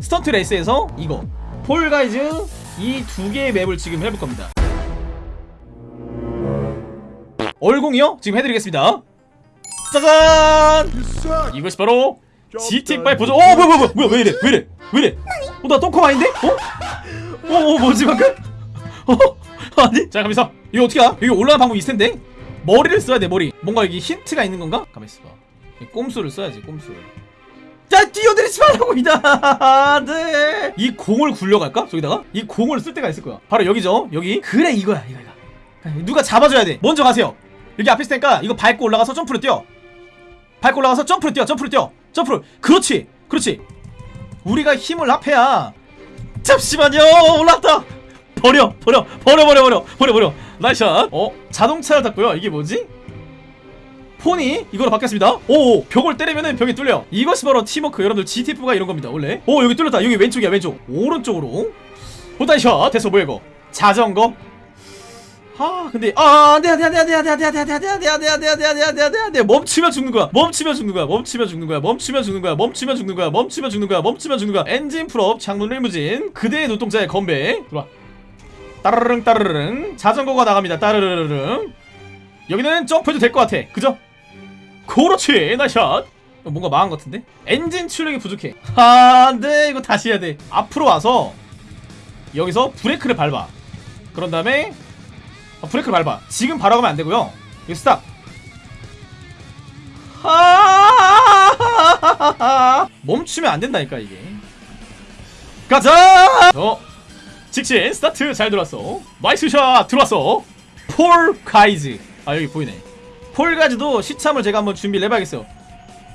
스턴트 레이스에서 이거 Fall Guys 이 두 개의 맵을 지금 해볼 겁니다 얼공이요? 지금 해드리겠습니다 짜잔! 이것이 바로 GTA5 보조 어 뭐야 뭐야 뭐야 뭐야 왜 이래 왜 이래 왜 이래 어 나 똥컴 아닌데? 어? 어, 어 뭐지 방금? 어? 아니 자 가면서 이거 어떻게 알아? 여기 올라가는 방법이 있을 텐데 머리를 써야 돼 머리 뭔가 여기 힌트가 있는 건가? 가만 있어봐 이 꼼수를 써야지 꼼수 야 뛰어들이지 말라고 이다. 네. 이 공을 굴려갈까? 저기다가? 이 공을 쓸 때가 있을 거야. 바로 여기죠. 여기. 그래 이거야 이거 이거. 누가 잡아줘야 돼. 먼저 가세요. 여기 앞에 있을 테니까 이거 밟고 올라가서 점프를 뛰어. 밟고 올라가서 점프를 뛰어 점프를 뛰어. 점프를 그렇지 그렇지. 우리가 힘을 합해야. 잠시만요. 올랐다. 버려 버려 버려 버려 버려 버려 버려. 나이샷. 어 자동차를 탔고요. 이게 뭐지 폰이 이거로 바뀌었습니다 오 벽을 때리면은 벽이 뚫려 이것이 바로 팀워크 여러분들 GTF가 이런 겁니다 원래 오 여기 뚫렸다 여기 왼쪽이야 왼쪽 오른쪽으로 보다이샷 됐어 뭐야 이거 자전거 아 근데 아 안돼 안돼 안돼 안돼 안돼 안돼 안돼 안돼 안돼 안돼 안돼 안돼 안돼 안돼 안돼 안돼 멈추면 죽는 거야 멈추면 죽는 거야 멈추면 죽는 거야 멈추면 죽는 거야 멈추면 죽는 거야 멈추면 죽는 거야 멈추면 죽는 거야 엔진 풀업 창문 리무진 그대의 눈동자의 건배 들어와 따르릉 따르릉 자전거가 나갑니다 따르르릉 여기는 점프해도 될 것 같아 그죠? 그렇지 nice shot 뭔가 망한 것 같은데? 엔진 출력이 부족해. 아, 안돼 이거 다시 해야 돼. 앞으로 와서 여기서 브레이크를 밟아. 그런 다음에 아, 브레이크를 밟아. 지금 바로 가면 안 되고요. 여기 stop. 아 멈추면 안 된다니까 이게. 가자! 어 직진 스타트. 잘 들어왔어. nice shot! 들어왔어. 폴 가이즈. 아 여기 보이네 폴 가이즈도 시참을 제가 한번 준비를 해봐야겠어요.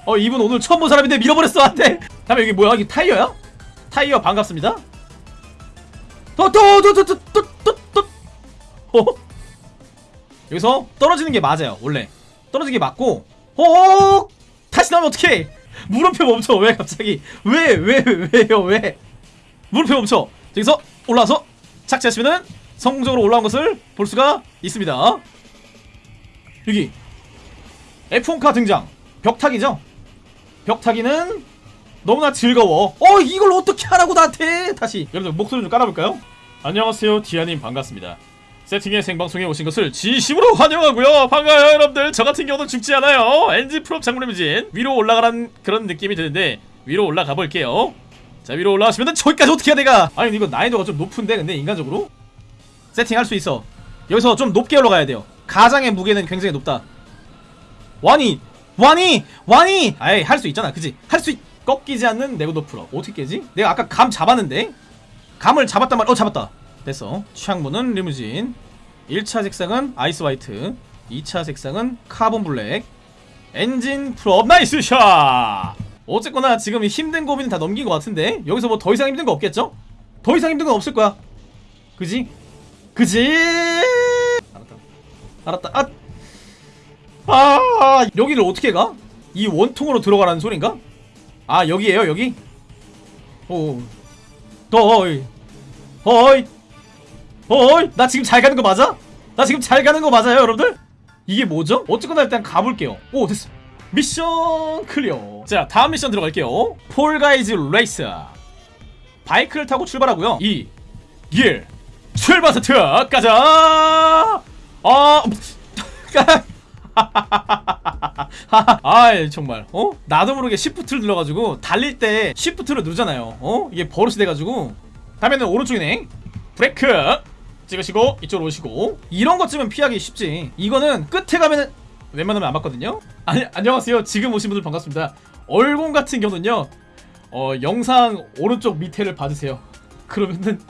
어 이분 오늘 처음 본 사람인데 밀어버렸어 안돼 다음에 여기 뭐야? 여기 타이어야? 타이어 반갑습니다. 또또또또또또또 어? 여기서 떨어지는 게 맞아요 원래. 떨어지는 게 맞고. 어 다시 나오면 어떡해? 물음표 멈춰. 왜 갑자기? 왜 왜 왜 요? 왜? 물음표 멈춰. 여기서 올라와서 착지하시면은 성공적으로 올라온 것을 볼 수가 있습니다. 여기 F1카 등장. 벽타기죠? 벽타기는 너무나 즐거워. 어 이걸 어떻게 하라고 나한테? 다시. 여러분들 목소리 좀 깔아볼까요? 안녕하세요 디아님. 반갑습니다. 세팅의 생방송에 오신 것을 진심으로 환영하고요. 반가워요 여러분들. 저 같은 경우는 죽지 않아요. 엔진 프롭 장물리무진 위로 올라가는 그런 느낌이 드는데 위로 올라가 볼게요. 자 위로 올라가시면은 저기까지 어떻게 해야 내가? 아니 이거 난이도가 좀 높은데 근데 인간적으로? 세팅할 수 있어. 여기서 좀 높게 올라가야 돼요. 가장의 무게는 굉장히 높다 와니 와니 와니! 아이 할 수 있잖아. 그지 할 수 꺾이지 않는 내구도 풀어. 어떻게 깨지? 내가 아까 감 잡았는데? 감을 잡았단 말어 잡았다. 됐어. 취향문은 리무진. 1차 색상은 아이스 화이트. 2차 색상은 카본 블랙. 엔진 full up. nice shot! 어쨌거나 지금 힘든 고민은 다 넘긴 것 같은데? 여기서 뭐 더 이상 힘든 거 없겠죠? 더 이상 힘든 건 없을 거야. 그지? 그지? 알았다. 알았다. 아, 아 여기를 어떻게 가? 이 원통으로 들어가라는 소린가? 아 여기에요 여기? 오. 더이. 어이. 어이. 나 지금 잘 가는 거 맞아? 나 지금 잘 가는 거 맞아요 여러분들? 이게 뭐죠? 어쨌거나 일단 가볼게요. 오 됐어. 미션 clear. 자 다음 미션 들어갈게요. 폴가이즈 레이스. 바이크를 타고 출발하고요. 2 1 출발 스타트. 가자. 아 아 정말. 어? 나도 모르게 시프트를 눌러가지고 달릴 때 시프트를 누르잖아요. 어? 이게 버릇이 돼가지고. 다음에는 오른쪽이네. 브레이크! 찍으시고 이쪽으로 오시고. 이런 것 쯤은 피하기 쉽지. 이거는 끝에 가면은 웬만하면 안 맞거든요? 아니 안녕하세요. 지금 오신 분들 반갑습니다. 얼공 같은 경우는요 어 영상 오른쪽 밑에를 봐주세요. 그러면은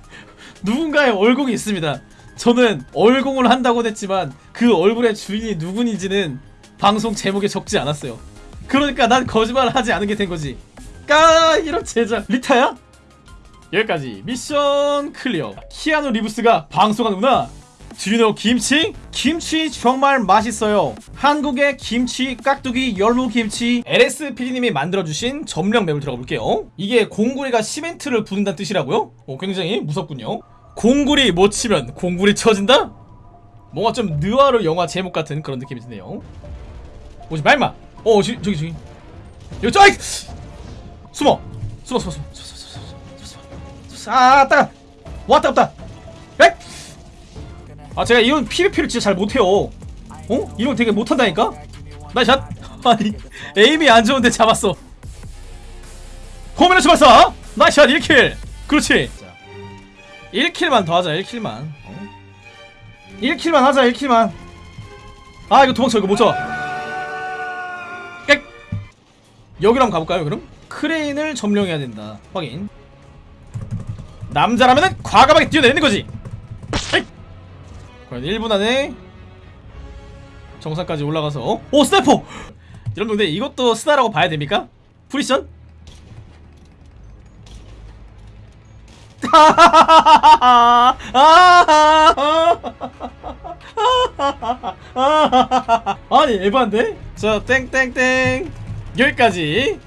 누군가의 얼공이 있습니다 저는 얼공을 한다고 했지만 그 얼굴의 주인이 누군지는 방송 제목에 적지 않았어요. 그러니까 난 거짓말을 하지 않은 게 된 거지. 까 이런 제자 리타야? 여기까지. 미션 clear. 키아누 리브스가 방송하는구나. Do you know 김치? 김치 정말 맛있어요. 한국의 김치 깍두기 열무김치. LSPD님이 만들어주신 점령 맵을 들어가 볼게요. 이게 공구리가 시멘트를 부른다는 뜻이라고요? 오, 굉장히 무섭군요 공구리 못 치면 공구리 쳐진다? 뭔가 좀 느와르 영화 제목 같은 그런 느낌이 드네요. 오지 말마? 어 저기 저기 저기. 여기 저 아이! 숨어! 숨어 숨어 숨어 숨어 아 따! 왔다 갔다! 에? 아 제가 이런 PVP를 진짜 잘 못해요. 어? 이런 거 되게 못한다니까? 나 샷! 아니 에임이 안 좋은데 잡았어. 호면을 잡았어! 나샷 1킬! 그렇지 1킬만 더 하자 1킬만 어? 1kill만 하자 1kill만 아 이거 도망쳐 이거 못 잡아 꽥 여기로 한번 가볼까요 그럼? 크레인을 점령해야 된다 확인 남자라면은 과감하게 뛰어내리는 거지 에이! 과연 1분 안에 정상까지 올라가서 어? 오 sniper! 여러분 근데 이것도 스나라고 봐야 됩니까? precision? 아니 에반데? 자 땡땡땡 여기까지